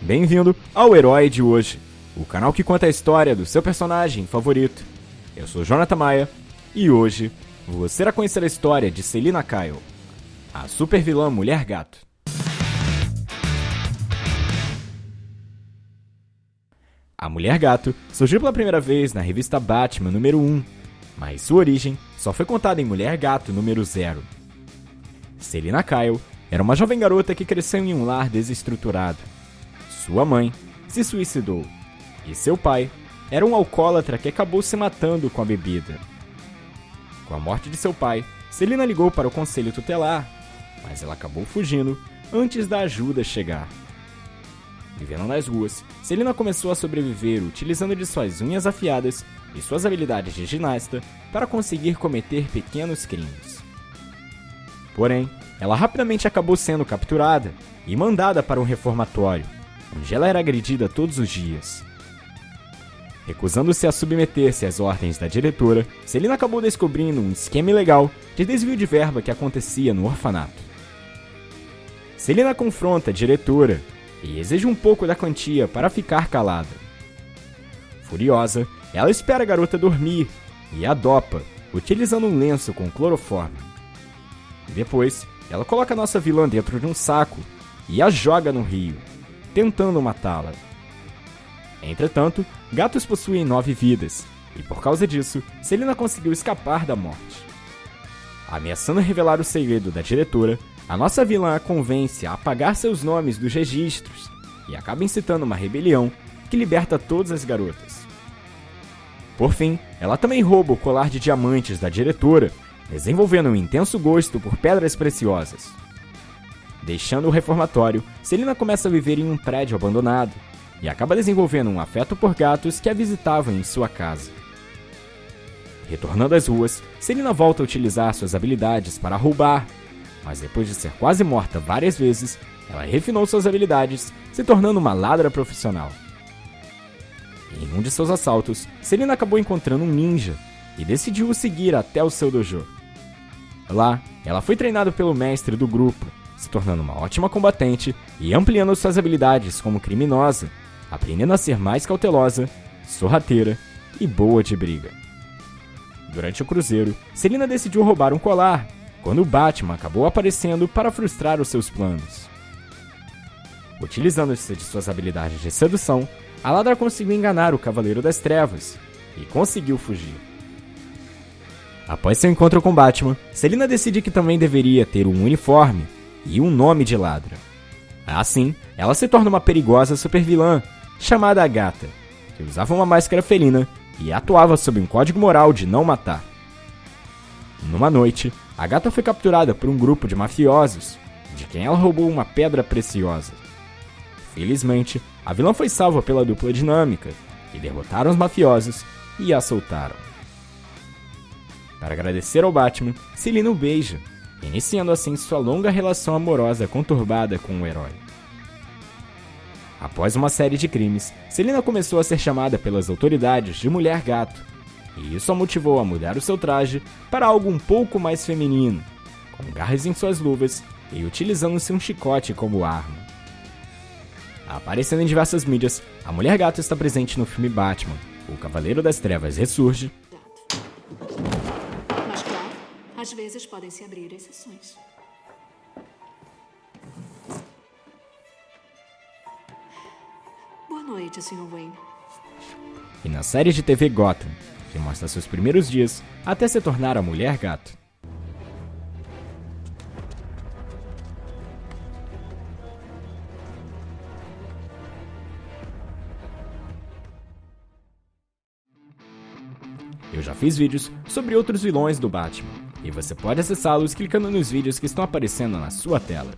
Bem-vindo ao Herói de Hoje, o canal que conta a história do seu personagem favorito. Eu sou Jonathan Maia e hoje você irá conhecer a história de Selina Kyle, a super vilã Mulher Gato. A Mulher Gato surgiu pela primeira vez na revista Batman número 1, mas sua origem só foi contada em Mulher Gato número 0. Selina Kyle era uma jovem garota que cresceu em um lar desestruturado. Sua mãe se suicidou e seu pai era um alcoólatra que acabou se matando com a bebida. Com a morte de seu pai, Selina ligou para o conselho tutelar, mas ela acabou fugindo antes da ajuda chegar. Vivendo nas ruas, Selina começou a sobreviver utilizando de suas unhas afiadas e suas habilidades de ginasta para conseguir cometer pequenos crimes. Porém, ela rapidamente acabou sendo capturada e mandada para um reformatório, onde ela era agredida todos os dias. Recusando-se a submeter-se às ordens da diretora, Celina acabou descobrindo um esquema ilegal de desvio de verba que acontecia no orfanato. Celina confronta a diretora e exige um pouco da quantia para ficar calada. Furiosa, ela espera a garota dormir e a dopa, utilizando um lenço com cloroforme. Depois, ela coloca nossa vilã dentro de um saco e a joga no rio, tentando matá-la. Entretanto, gatos possuem nove vidas, e por causa disso, Selina conseguiu escapar da morte. Ameaçando revelar o segredo da diretora, a nossa vilã a convence a apagar seus nomes dos registros e acaba incitando uma rebelião que liberta todas as garotas. Por fim, ela também rouba o colar de diamantes da diretora, desenvolvendo um intenso gosto por pedras preciosas. Deixando o reformatório, Selina começa a viver em um prédio abandonado e acaba desenvolvendo um afeto por gatos que a visitavam em sua casa. Retornando às ruas, Selina volta a utilizar suas habilidades para roubar, mas depois de ser quase morta várias vezes, ela refinou suas habilidades, se tornando uma ladra profissional. Em um de seus assaltos, Selina acabou encontrando um ninja e decidiu o seguir até o seu dojo. Lá, ela foi treinada pelo mestre do grupo, se tornando uma ótima combatente e ampliando suas habilidades como criminosa, aprendendo a ser mais cautelosa, sorrateira e boa de briga. Durante o cruzeiro, Selina decidiu roubar um colar, quando Batman acabou aparecendo para frustrar os seus planos. Utilizando-se de suas habilidades de sedução, a ladra conseguiu enganar o Cavaleiro das Trevas e conseguiu fugir. Após seu encontro com Batman, Selina decide que também deveria ter um uniforme e um nome de ladra. Assim, ela se torna uma perigosa supervilã chamada Agatha, que usava uma máscara felina e atuava sob um código moral de não matar. Numa noite, Agatha foi capturada por um grupo de mafiosos, de quem ela roubou uma pedra preciosa. Felizmente, a vilã foi salva pela dupla dinâmica, que derrotaram os mafiosos e a soltaram. Para agradecer ao Batman, Selina o beija, iniciando assim sua longa relação amorosa conturbada com o herói. Após uma série de crimes, Selina começou a ser chamada pelas autoridades de Mulher Gato, e isso a motivou a mudar o seu traje para algo um pouco mais feminino, com garras em suas luvas e utilizando-se um chicote como arma. Aparecendo em diversas mídias, a Mulher Gato está presente no filme Batman, O Cavaleiro das Trevas Ressurge, às vezes podem-se abrir exceções. Boa noite, Sr. Wayne. e na série de TV Gotham, que mostra seus primeiros dias até se tornar a Mulher Gato. Eu já fiz vídeos sobre outros vilões do Batman, e você pode acessá-los clicando nos vídeos que estão aparecendo na sua tela.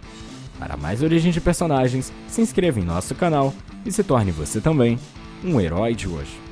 Para mais origem de personagens, se inscreva em nosso canal e se torne você também um herói de hoje.